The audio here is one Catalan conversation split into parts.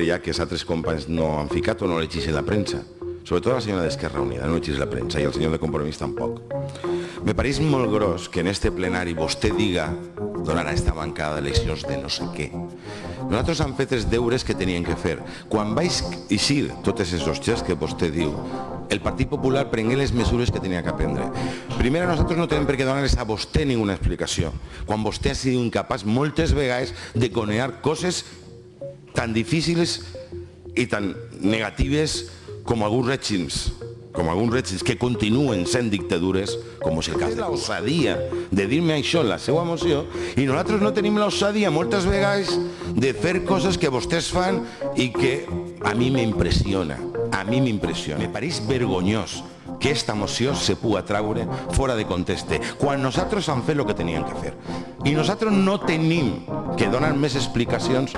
ja que els altres companys no han ficat o no llegeixen la premsa. Sobretot la senyora d'Esquerra Unida, no llegeix la premsa, i el senyor de Compromís tampoc. Me pareix molt gros que en este plenari vostè diga donarà esta bancada d'eleccions de no sé què. Nosaltres hem fet els deures que tenien que fer. Quan vaig eixir totes aquests hòsties que vostè diu, el Partit Popular prengué les mesures que tenia que prendre. Primer, nosaltres no tenim per què donar-les a vostè ninguna explicació, quan vostè ha sigut incapaç moltes vegades de conear coses tan difícils i tan negatives com alguns règims com alguns règims que continuen sent dictadures, com és el cas de l'ossadia de dir-me això en la seva moció, i nosaltres no tenim l'ossadia moltes vegades de fer coses que vostès fan i que a mi m'impressiona, a mi m'impressiona. Me pareix vergonyós que esta moció se pugui traure fora de conteste, quan nosaltres hem fet el que teníem que fer. I nosaltres no tenim que donar més explicacions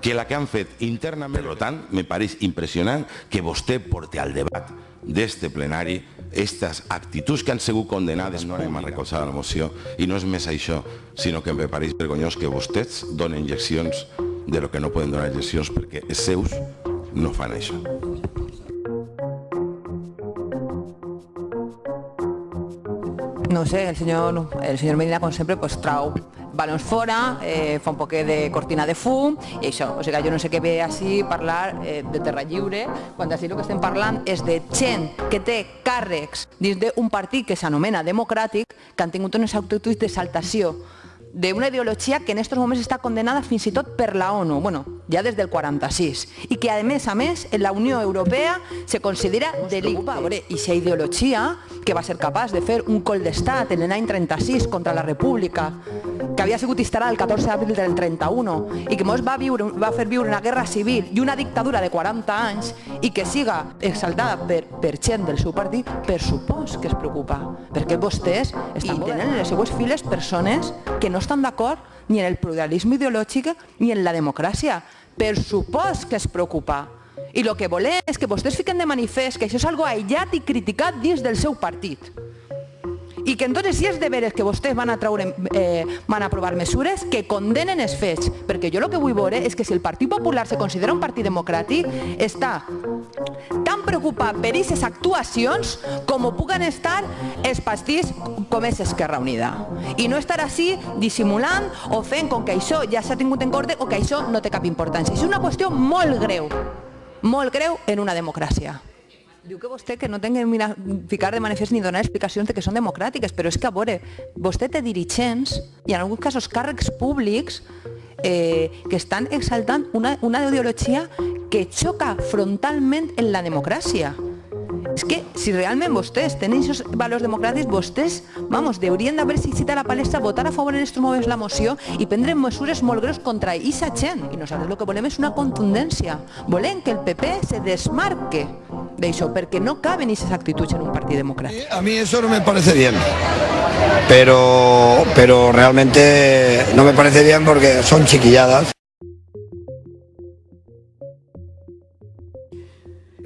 que la que han fet internament. Per tant, me pareix impressionant que vostè porti al debat d'este plenari aquestes actituds que han sigut condenades no anem a recolzar la moció i no és més això, sinó que me pareix vergonyós que vostès donen injeccions de lo que no poden donar injeccions perquè els seus no fan això. No sé, el senyor, el senyor Medina, com sempre, pues, trau balons fora, eh, fa un poc de cortina de fum i això. O sigui, jo no sé què ve així parlar eh, de terra lliure, quan així el que estem parlant és de gent que té càrrecs dins d'un partit que s'anomena democràtic que han tingut unes actituds de saltació d'una ideologia que en aquests moments està condenada fins i tot per la ONU, bueno, ja des del 46, i que a més a més en la Unió Europea se considera delicte. I aquesta ideologia que va ser capaç de fer un col d'estat en l'any 36 contra la República, que havia sigut instal·lat el 14 d'abril del 31 i que ens va, viure, va fer viure una guerra civil i una dictadura de 40 anys i que siga exaltada per, per gent del seu partit, per supòs que es preocupa, perquè vostès estan tenen en les seues files persones que no estan d'acord ni en el pluralisme ideològic ni en la democràcia. Per supòs que es preocupa. I el que volem és que vostès fiquen de manifest que això és algo aïllat i criticat dins del seu partit i que entonces si és de veres que vostès van a, traure, eh, van a aprovar mesures que condenen els fets, perquè jo el que vull veure és que si el Partit Popular se considera un partit democràtic, està tan preocupat per aquestes actuacions com ho puguen estar els partits com és Esquerra Unida. I no estar així dissimulant o fent com que això ja s'ha tingut en compte o que això no té cap importància. És una qüestió molt greu, molt greu en una democràcia. Diu que vostè que no tingui que ficar de manifest ni donar explicacions de que són democràtiques, però és que, a veure, vostè té dirigents i en alguns casos càrrecs públics eh, que estan exaltant una, una ideologia que xoca frontalment en la democràcia. És que si realment vostès tenen aquests valors democràtics, vostès, vamos, haurien d'haver citat a la palestra, votar a favor en aquests moments la moció i prendre mesures molt greus contra aquesta gent. I nosaltres el que volem és una contundència. Volem que el PP se desmarque d'això, perquè no caben aquestes actituds en un partit democràtic. A mí eso no me parece bien, pero, pero realmente no me parece bien porque son chiquilladas.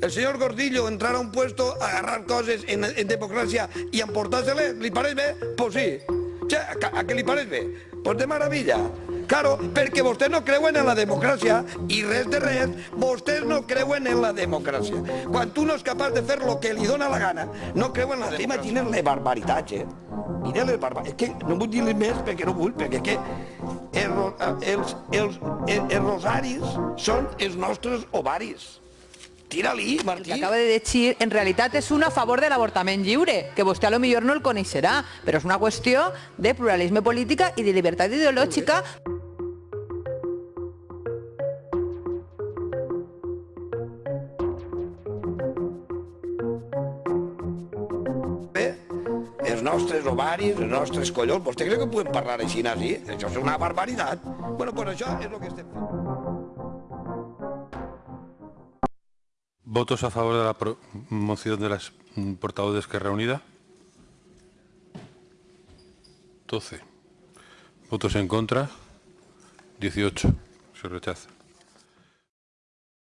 El señor Gordillo entrar a un puesto, agarrar coses en, i emportar-se-les, li pareix bé? Pues sí. A, a què li pareix bé? Pues de maravilla. Claro, perquè vostès no creuen en la democràcia i res de res, vostès no creuen en la democràcia. Quan tu no és capaç de fer el que li dóna la gana, no creuen en la democràcia. Imaginen les barbaritats, eh? Mira les barbaritats. És que no vull dir més perquè no vull, perquè que els, els, els, els rosaris són els nostres ovaris. Tira-li, Martí. El que acaba de dir en realitat és un a favor de l'avortament lliure, que vostè a lo millor no el coneixerà, però és una qüestió de pluralisme política i de llibertat ideològica. Els nostres ovaris, els nostres collons, vostè creu que podem parlar així, nazi? Això és una barbaritat. Bueno, pues això és el que estem. ¿Votos a favor de la moción de las portavoz de Esquerra Unida? 12. ¿Votos en contra? 18. Se rechaza.